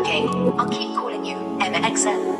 okay, I'll keep calling you MXM.